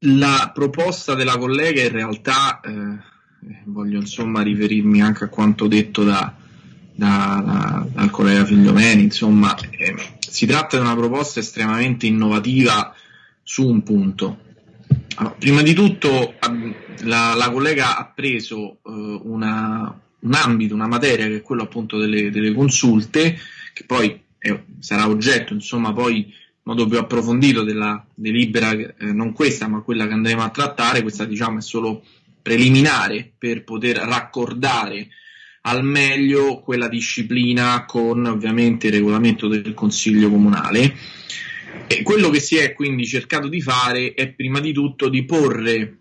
La proposta della collega in realtà, eh, voglio insomma riferirmi anche a quanto detto da, da, da, dal collega Figliomeni, insomma, eh, si tratta di una proposta estremamente innovativa su un punto. Allora, prima di tutto la, la, collega ha preso eh, una, un ambito, una materia che è quello appunto delle, delle consulte, che poi sarà oggetto insomma poi modo più approfondito della delibera, eh, non questa ma quella che andremo a trattare, questa diciamo è solo preliminare per poter raccordare al meglio quella disciplina con ovviamente il regolamento del Consiglio Comunale. E quello che si è quindi cercato di fare è prima di tutto di porre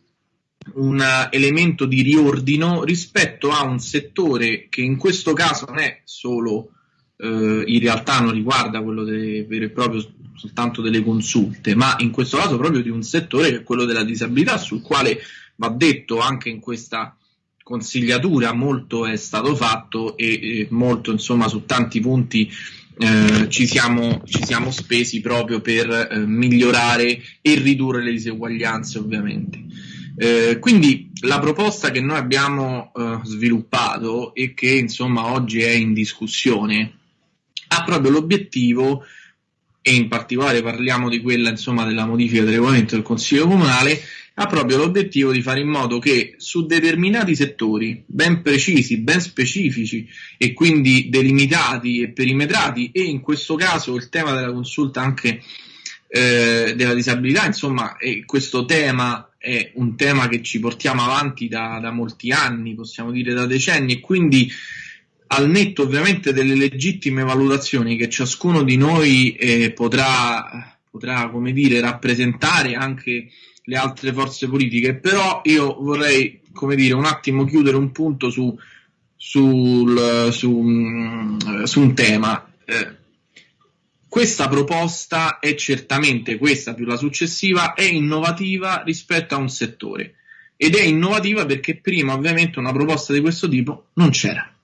un elemento di riordino rispetto a un settore che in questo caso non è solo eh, in realtà non riguarda quello delle, vero e proprio soltanto delle consulte, ma in questo caso proprio di un settore che è quello della disabilità, sul quale va detto anche in questa consigliatura molto è stato fatto e, e molto insomma su tanti punti eh, ci, siamo, ci, siamo, spesi proprio per eh, migliorare e ridurre le diseguaglianze ovviamente. Eh, quindi la proposta che noi abbiamo eh, sviluppato e che insomma oggi è in discussione ha proprio l'obiettivo e in particolare parliamo di quella insomma della modifica del regolamento del Consiglio Comunale ha proprio l'obiettivo di fare in modo che su determinati settori ben precisi, ben specifici e quindi delimitati e perimetrati e in questo caso il tema della consulta anche eh, della disabilità, insomma, questo tema è un tema che ci portiamo avanti da, da molti anni, possiamo dire da decenni e quindi al netto ovviamente delle legittime valutazioni che ciascuno di noi eh, potrà, potrà, come dire, rappresentare anche le altre forze politiche, però io vorrei, come dire, un attimo chiudere un punto su, sul, su, mm, su un tema. Eh, questa proposta è certamente, questa più la successiva, è innovativa rispetto a un settore ed è innovativa perché prima ovviamente una proposta di questo tipo non c'era.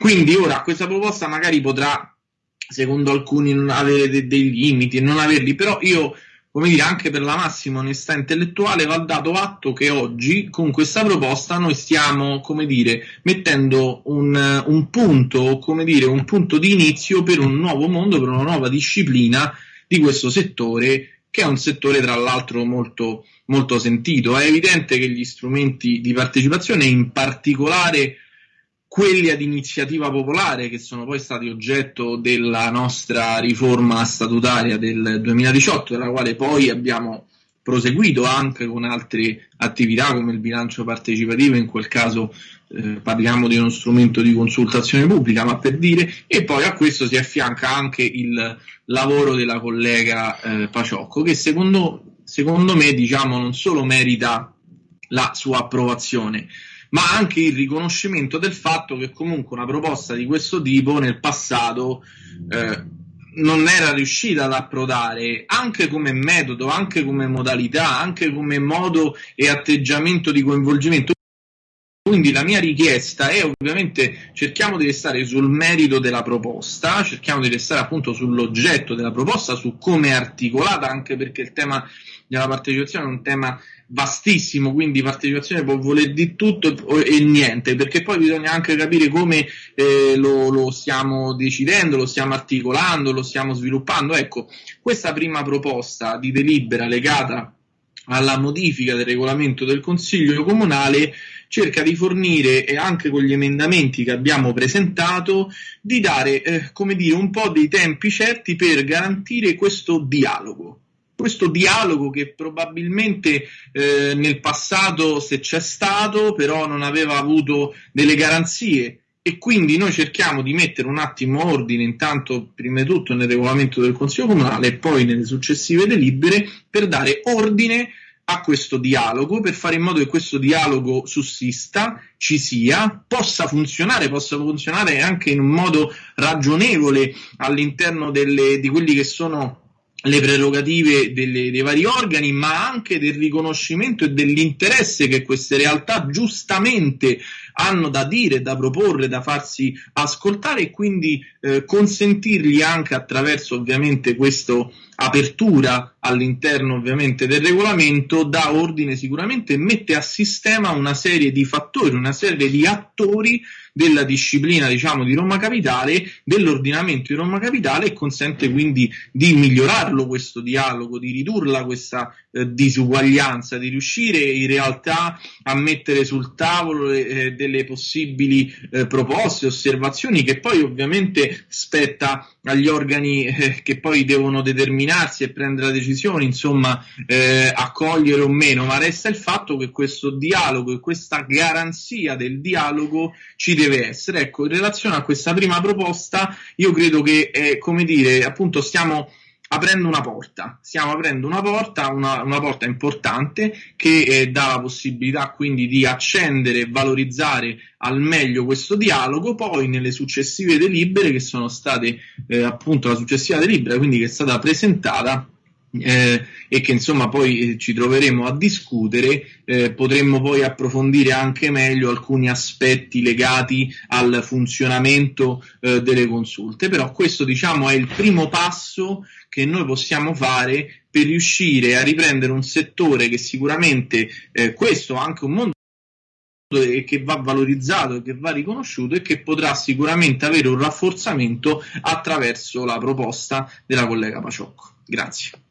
Quindi ora questa proposta magari potrà, secondo alcuni, non avere de- dei limiti e non averli, però io come dire, anche per la massima onestà intellettuale va dato atto che oggi con questa proposta noi stiamo, come dire, mettendo un, un punto, come dire, un punto di inizio per un nuovo mondo, per una nuova disciplina di questo settore, che è un settore tra l'altro molto, molto sentito. È evidente che gli strumenti di partecipazione, in particolare quelli ad iniziativa popolare che sono poi stati oggetto della nostra riforma statutaria del 2018, della quale poi abbiamo proseguito anche con altre attività come il bilancio partecipativo, in quel caso eh, parliamo di uno strumento di consultazione pubblica, ma per dire, e poi a questo si affianca anche il lavoro della collega eh, Paciocco, che secondo, secondo me diciamo, non solo merita la sua approvazione, ma anche il riconoscimento del fatto che comunque una proposta di questo tipo nel passato eh, non era riuscita ad approdare anche come metodo, anche come modalità, anche come modo e atteggiamento di coinvolgimento. Quindi la mia richiesta è ovviamente cerchiamo di restare sul merito della proposta, cerchiamo di restare appunto sull'oggetto della proposta, su come è articolata, anche perché il tema della partecipazione è un tema vastissimo, quindi partecipazione può voler di tutto e, niente, perché poi bisogna anche capire come eh, lo, lo, stiamo decidendo, lo stiamo articolando, lo stiamo sviluppando. Ecco, questa prima proposta di delibera legata alla modifica del regolamento del Consiglio Comunale cerca di fornire, e anche con gli emendamenti che abbiamo presentato, di dare, eh, come dire, un po' dei tempi certi per garantire questo dialogo questo dialogo che probabilmente eh, nel passato se c'è stato però non aveva avuto delle garanzie. E quindi noi cerchiamo di mettere un attimo ordine intanto prima di tutto nel regolamento del Consiglio Comunale e poi nelle successive delibere per dare ordine a questo dialogo per fare in modo che questo dialogo sussista, ci sia, possa funzionare, possa funzionare anche in un modo ragionevole all'interno delle, di quelli che sono le prerogative delle, dei vari organi, ma anche del riconoscimento e dell'interesse che queste realtà giustamente hanno da dire, da proporre, da farsi ascoltare e quindi eh, consentirgli anche attraverso ovviamente questa apertura all'interno ovviamente del regolamento dà ordine sicuramente mette a sistema una serie di fattori, una serie di attori della disciplina diciamo di Roma Capitale, dell'ordinamento di Roma Capitale e consente quindi di migliorarlo questo dialogo, di ridurla questa eh, disuguaglianza, di riuscire in realtà a mettere sul tavolo eh, delle possibili eh, proposte, osservazioni che poi ovviamente spetta agli organi eh, che poi devono determinarsi e prendere la decisione, insomma, eh, accogliere o meno, ma resta il fatto che questo dialogo e questa garanzia del dialogo ci deve essere. Ecco, in relazione a questa prima proposta, io credo che, eh, come dire, appunto stiamo aprendo una porta, stiamo aprendo una porta, una, una porta importante che eh, dà la possibilità quindi di accendere e valorizzare al meglio questo dialogo, poi nelle successive delibere che sono state eh, appunto la successiva delibera, quindi che è stata presentata eh, e che insomma poi eh, ci troveremo a discutere, eh, potremmo poi approfondire anche meglio alcuni aspetti legati al funzionamento eh, delle consulte. Però questo diciamo è il primo passo che noi possiamo fare per riuscire a riprendere un settore che sicuramente eh, questo è anche un mondo che va valorizzato e che va riconosciuto e che potrà sicuramente avere un rafforzamento attraverso la proposta della collega Paciocco. Grazie.